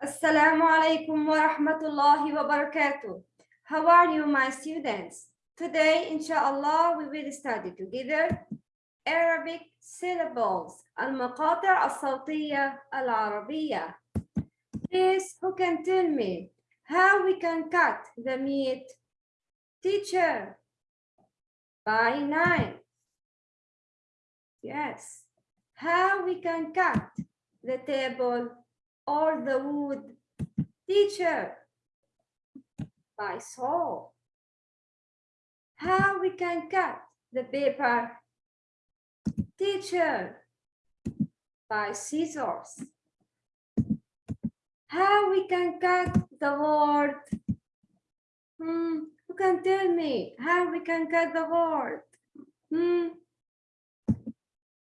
Assalamu alaikum wa rahmatullahi wa barakatuh. How are you, my students? Today, inshallah, we will study together Arabic syllables, al-maqata' al-sawtiyya al-arabiyya. Please, who can tell me how we can cut the meat? Teacher, by nine. Yes. How we can cut the table or the wood? Teacher, by saw. How we can cut the paper? Teacher, by scissors. How we can cut the word? Hmm, who can tell me how we can cut the word? Hmm,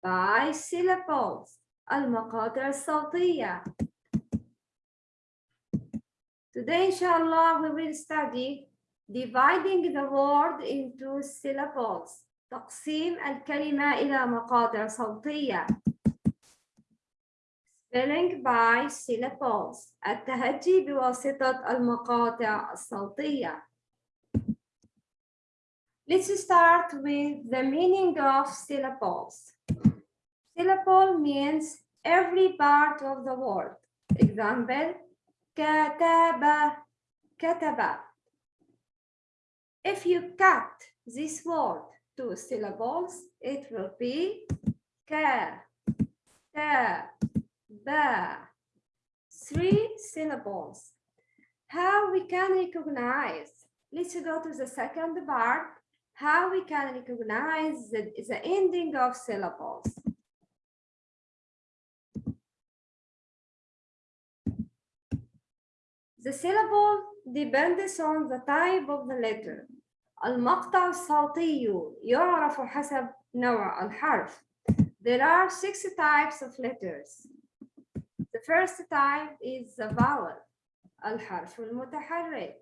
by syllables المقاطع الصوتية Today inshallah we will study dividing the word into syllables تقسيم الكلمة إلى مقاطع صوتية spelling by syllables التهجي بواسطة المقاطع الصوتية Let's start with the meaning of syllables. Syllable means every part of the word. Example, Kataba. Kataba. If you cut this word to syllables, it will be ka, ta, ba. Three syllables. How we can recognize? Let's go to the second part. How we can recognize the, the ending of syllables. The syllable depends on the type of the letter. المقطع الصوتي يعرف حسب نوع الحرف. There are six types of letters. The first type is the vowel, الحرف المتحرك.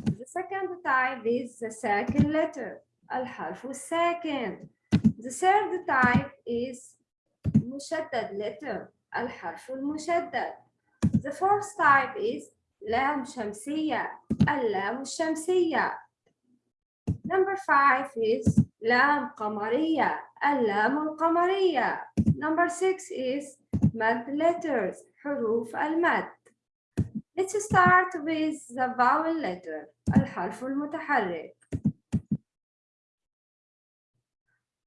The second type is the second letter, الحرف الساكن. The third type is مشدد letter, الحرف المشدد. The fourth type is لام شمسية اللام الشمسية Number five is لام قمرية اللام القمرية Number six is mad letters حروف المد Let's start with the vowel letter الحرف المتحرك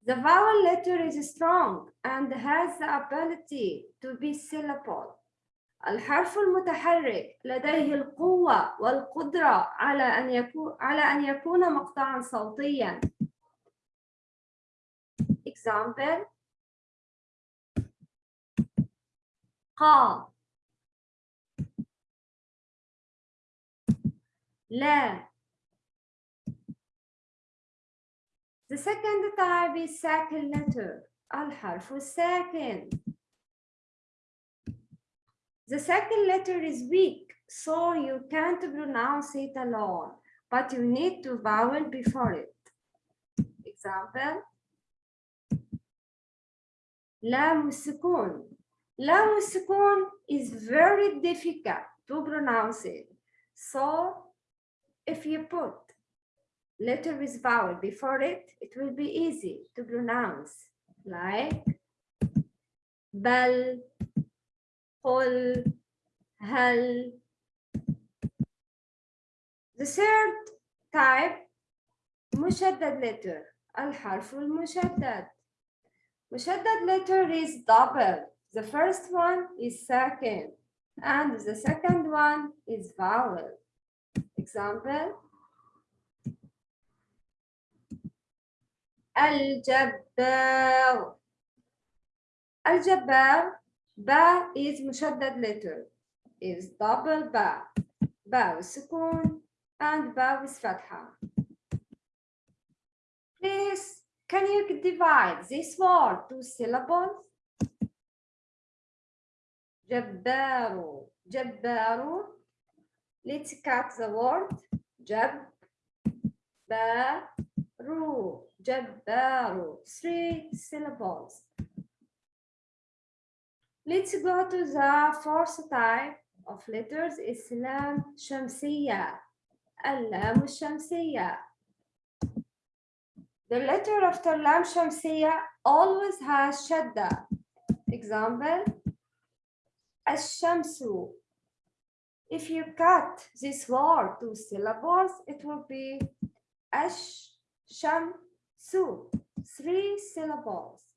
The vowel letter is strong and has the ability to be syllable الحرف المتحرك لديه القوة والقدرة على أن يكون على أن يكون مقطعا صوتيا. Example. قا لا. The second type is ساكن letter. الحرف الساكن. The second letter is weak, so you can't pronounce it alone, but you need to vowel before it. Example, لام السكون. لام السكون is very difficult to pronounce it. So if you put letter with vowel before it, it will be easy to pronounce like bal, قل هل The third type مشدد letter الحرف المشدد مشدد letter is double the first one is second and the second one is vowel example الجبار الجبار با is مشدد letter is double با با والسكون and با with فتحة please can you divide this word to syllables جبار جبار let's cut the word جب بارو جبار three syllables Let's go to the fourth type of letters, Islam Shamsiya, Alam Shamsiya. The letter after Lam Shamsiya always has Shadda. Example, Ash-Shamsu. If you cut this word to syllables, it will be Ash-Shamsu, three syllables.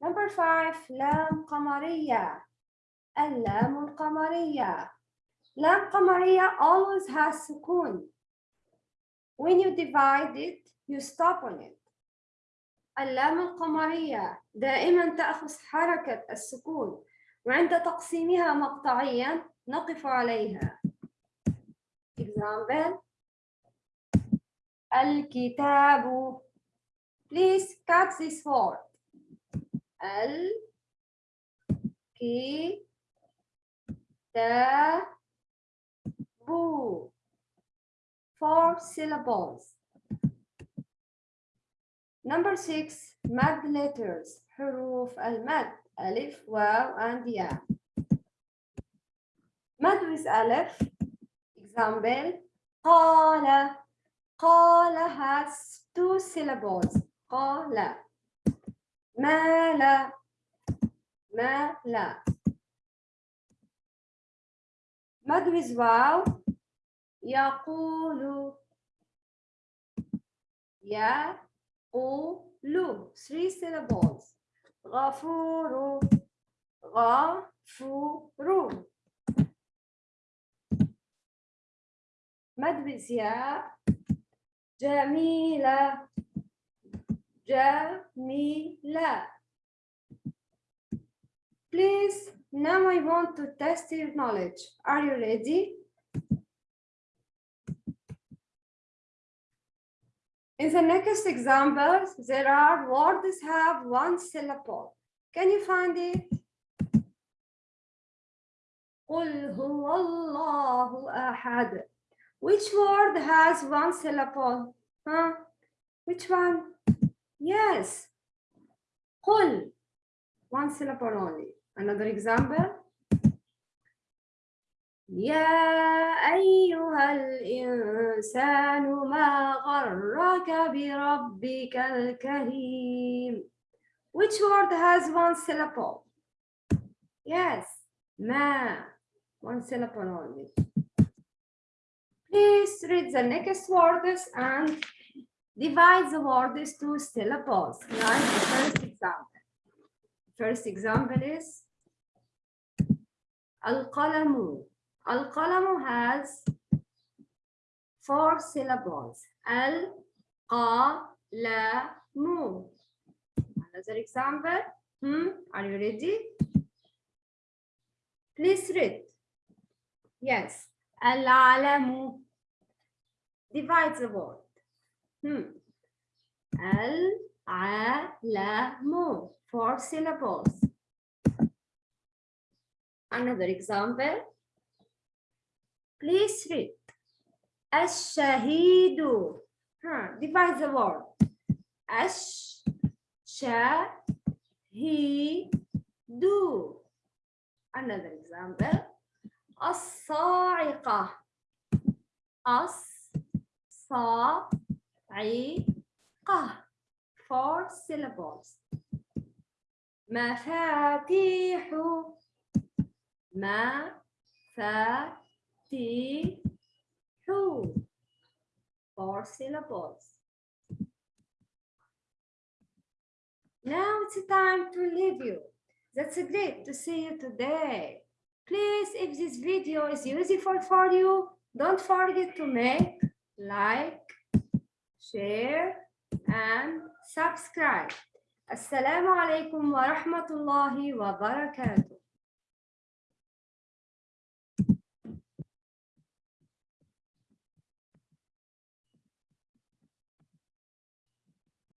Number five, لام قمرية. اللام القمرية. لام قمرية always has سكون. When you divide it, you stop on it. اللام القمرية دائما تأخذ حركة السكون وعند تقسيمها مقطعيا نقف عليها. Example الكتاب Please cut this word. al ki ta bu four syllables. Number six mad letters huruf al mad alif waw and ya. Mad with alif example qala. Qala has two syllables qala. قال. مال. مال. مد with واو. يقول. يقول. Three syllables. غفور غفور مد بزياء جميلة جميلة Please, now I want to test your knowledge. Are you ready? In the next examples, there are words have one syllable. Can you find it? قل هو الله أحد. Which word has one syllable? Huh? Which one? Yes. قل. One syllable only. Another example. يا أيها الإنسان ما غرك بربك الكريم Which word has one syllable? Yes, ما one syllable only. Please read the next words and divides the word to two syllables. Right? The first example. First example is Al-Qalamu. Al-Qalamu has four syllables. Al-Qalamu. Another example. Hmm? Are you ready? Please read. Yes. Al-Alamu divides the word. Hmm. Al alamu for syllables. Another example. Please read. Ash-shahidu. Huh, divide the word. Ash-shahidu. Another example. As-sa'iqah. as-sa. الصاعقة. Four syllables. مفاتيح. مفاتيح. Four syllables. Now it's time to leave you. That's great to see you today. Please, if this video is useful for you, don't forget to make, like, share, and subscribe. Assalamu alaikum wa rahmatullahi wa barakatuh.